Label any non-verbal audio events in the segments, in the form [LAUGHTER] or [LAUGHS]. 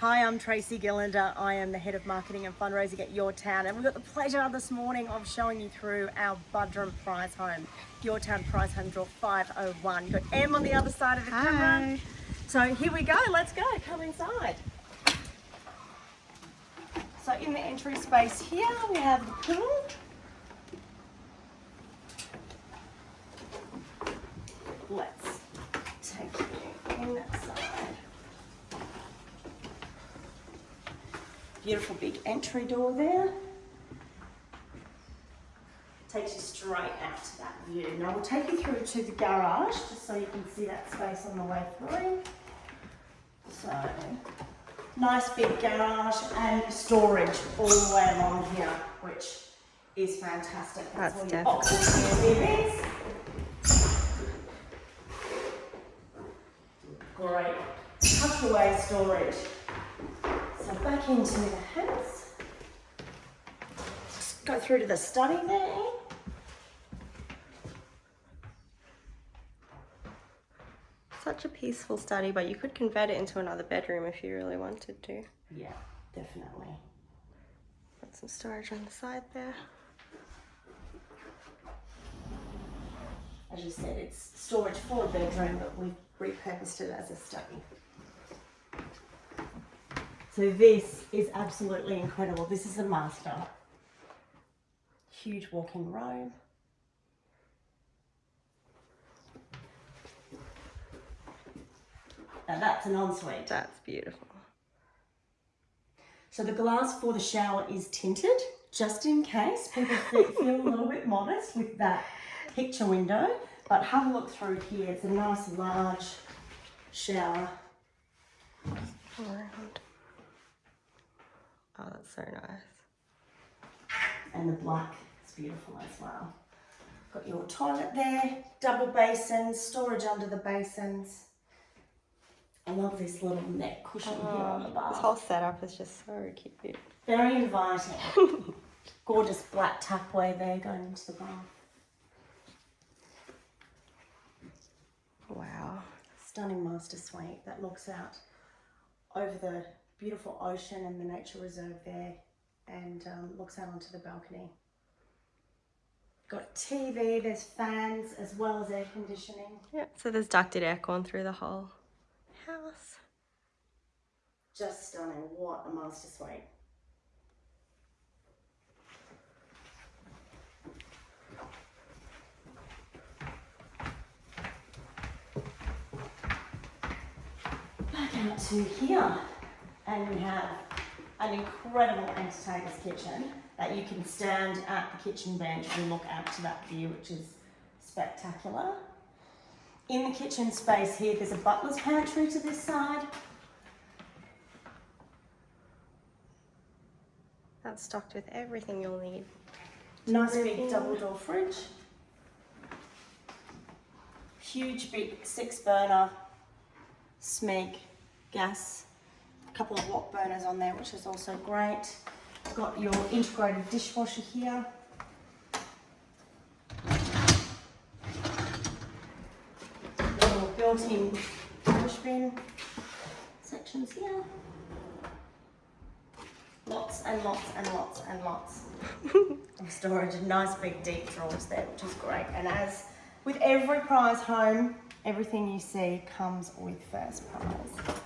Hi, I'm Tracy Gillander. I am the head of marketing and fundraising at Your Town, and we've got the pleasure this morning of showing you through our Budrum Prize Home, Your Town Prize Home Draw 501. You've got Em on the other side of the Hi. camera. So here we go. Let's go. Come inside. So in the entry space here, we have the pool. Let's take you inside. Beautiful big entry door there. Takes you straight out to that view. Now we'll take you through to the garage just so you can see that space on the way through. So, nice big garage and storage all the way along here, which is fantastic. That's all your boxes. Great. Tucked away storage. Into the house. Just go through to the study there. Such a peaceful study, but you could convert it into another bedroom if you really wanted to. Yeah, definitely. Got some storage on the side there. As you said, it's storage for a bedroom, but we've repurposed it as a study. So this is absolutely incredible. This is a master. Huge walk-in robe. Now that's an ensuite. That's beautiful. So the glass for the shower is tinted, just in case people feel a little bit modest with that picture window. But have a look through here. It's a nice large shower. Around. Oh, that's so nice. And the black is beautiful as well. Got your toilet there, double basins, storage under the basins. I love this little neck cushion here on the oh, This whole setup is just so cute. Very inviting. [LAUGHS] Gorgeous black tapware there going into the bar. Wow. stunning master suite that looks out over the beautiful ocean and the nature reserve there and um, looks out onto the balcony. Got TV, there's fans as well as air conditioning. Yeah, so there's ducted aircon through the whole house. Just stunning. What a master suite. Back out to here, and we have an incredible entertainer's kitchen that you can stand at the kitchen bench and look out to that view, which is spectacular. In the kitchen space here, there's a butler's pantry to this side. That's stocked with everything you'll need. Nice big double door fridge. Huge big six burner Smeg gas. Couple of wok burners on there, which is also great. Got your integrated dishwasher here. Your built-in rubbish bin sections here. Lots and lots and lots and lots of storage and nice big deep drawers there, which is great. And as with every prize home, everything you see comes with first prize.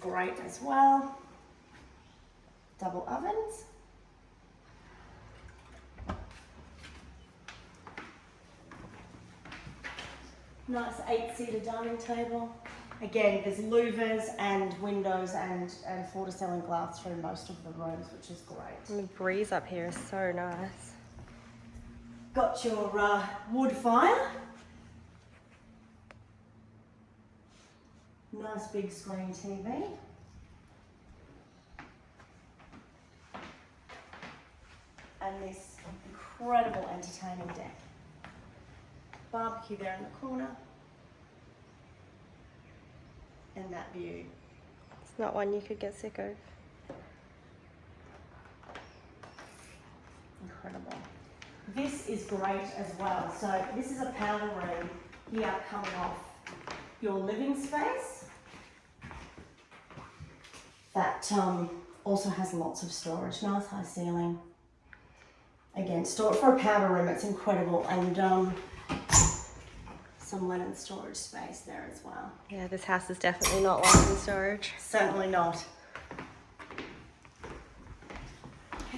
Great as well. Double ovens. Nice eight-seater dining table. Again, there's louvers and windows and, and floor-to-ceiling glass through most of the rooms, which is great. And the breeze up here is so nice. Got your uh, wood fire. Nice big screen TV. And this incredible entertaining deck. Barbecue there in the corner. And that view. It's not one you could get sick of. Incredible. This is great as well. So this is a powder room here coming off your living space. That um, also has lots of storage. Nice high ceiling. Again, store for a powder room. It's incredible, and um, some linen storage space there as well. Yeah, this house is definitely not lost in storage. Certainly not.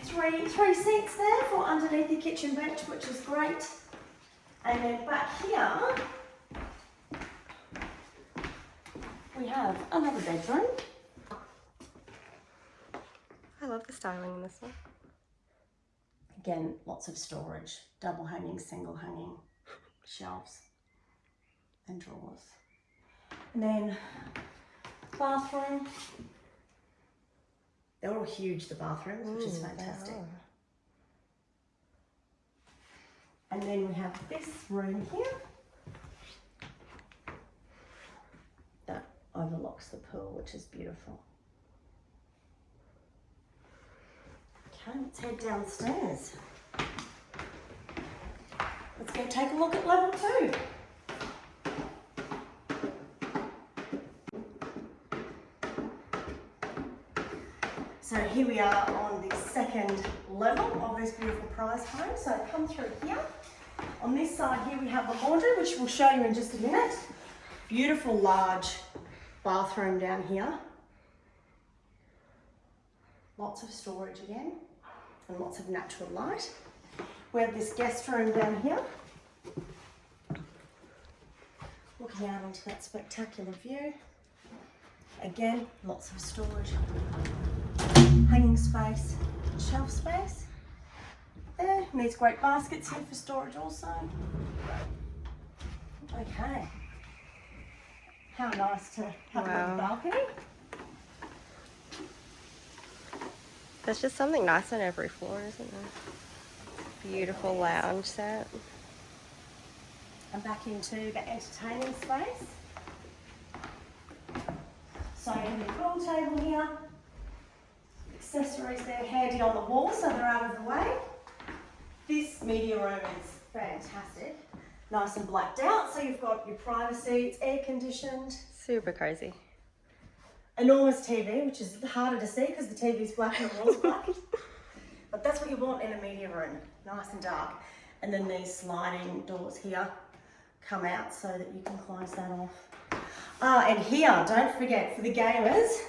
Three three seats there for underneath the kitchen bench, which is great. And then back here we have another bedroom. I love the styling in this one. Again, lots of storage, double hanging, single hanging shelves and drawers. And then bathroom. They're all huge, the bathrooms, which is Mm, fantastic. And then we have this room here that overlooks the pool, which is beautiful. Let's head downstairs. Let's go take a look at level two. So here we are on the second level of this beautiful prize home. So come through here. On this side here we have the laundry, which we'll show you in just a minute. Beautiful large bathroom down here. Lots of storage again and lots of natural light. We have this guest room down here. Looking out onto that spectacular view. Again, lots of storage hanging space, shelf space. There, and these great baskets here for storage also. Okay. How nice to have a Wow. little balcony. There's just something nice on every floor, isn't there? Beautiful lounge set. And back into the entertaining space. So your pool table here. Accessories there handy on the wall so they're out of the way. This media room is fantastic. Nice and blacked out, so you've got your privacy, it's air conditioned. Super cozy. Enormous TV, which is harder to see because the TV's black and the wall's black. [LAUGHS] But that's what you want in a media room, nice and dark. And then these sliding doors here come out so that you can close that off. Ah, and here, don't forget, for the gamers,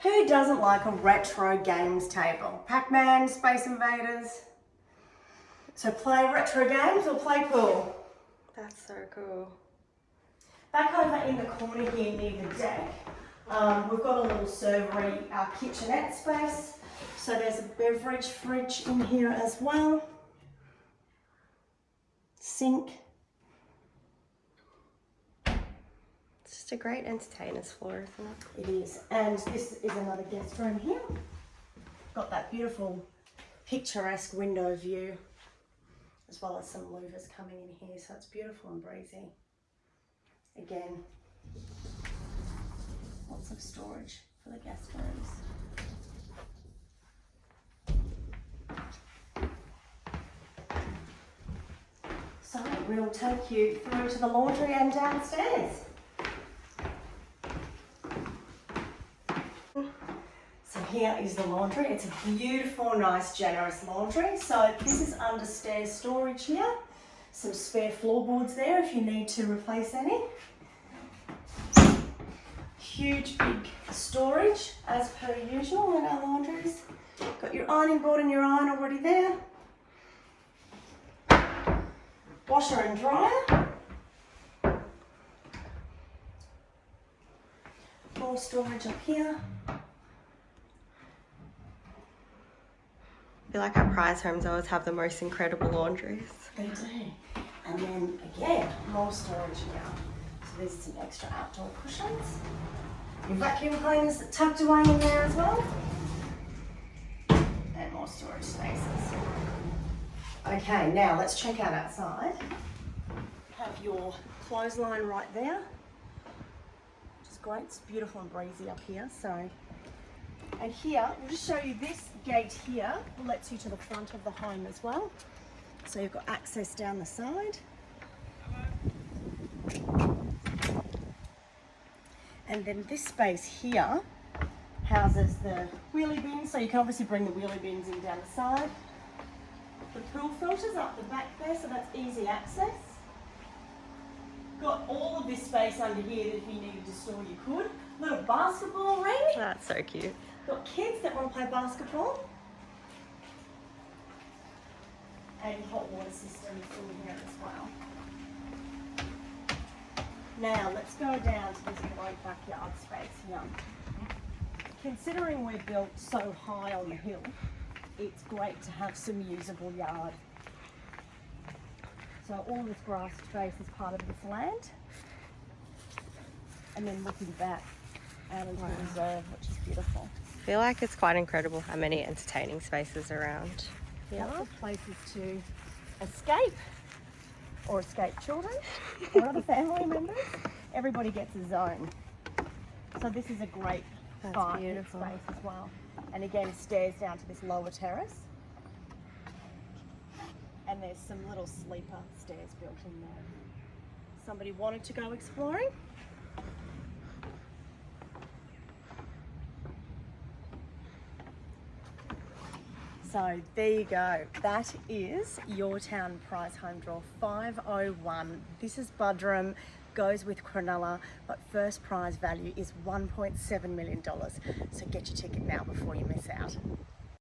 who doesn't like a retro games table? Pac-Man, Space Invaders. So play retro games or play pool. That's so cool. Back over in the corner here near the deck, um, we've got a little servery, uh, kitchenette space. So there's a beverage fridge in here as well. Sink. It's just a great entertainer's floor, isn't it? It is. And this is another guest room here. Got that beautiful picturesque window view as well as some louvers coming in here. So it's beautiful and breezy. Again, lots of storage for the guest rooms. So we'll take you through to the laundry and downstairs. So here is the laundry. It's a beautiful, nice, generous laundry. So this is under stairs storage here. Some spare floorboards there if you need to replace any. Huge, big storage as per usual in our laundries. Got your ironing board and your iron already there. Washer and dryer. More storage up here. I feel like our prize homes always have the most incredible laundries. They do. And then again, more storage here. There's some extra outdoor cushions. Your vacuum cleaners tucked away in there as well. And more storage spaces. Okay, now let's check out outside. Have your clothesline right there. Which is great. It's beautiful and breezy up here. So and here, we'll just show you this gate here lets you to the front of the home as well. So you've got access down the side. And then this space here houses the wheelie bins, so you can obviously bring the wheelie bins in down the side. The pool filters up the back there, so that's easy access. Got all of this space under here that if you needed to store, you could. Little basketball ring. That's so cute. Got kids that want to play basketball. And hot water systems in here as well. Now let's go down to this great backyard space here. Considering we're built so high on the hill, it's great to have some usable yard. So all this grass space is part of this land. And then looking back out into the reserve, which is beautiful. I feel like it's quite incredible how many entertaining spaces around. Yeah. Lots of places to escape or escape children or other family members. Everybody gets a zone. So this is a great fire space as well. And again, stairs down to this lower terrace. And there's some little sleeper stairs built in there. Somebody wanted to go exploring. So there you go. That is your town prize home draw 501. This is Budrum, goes with Cronulla, but first prize value is $1.7 million. So get your ticket now before you miss out.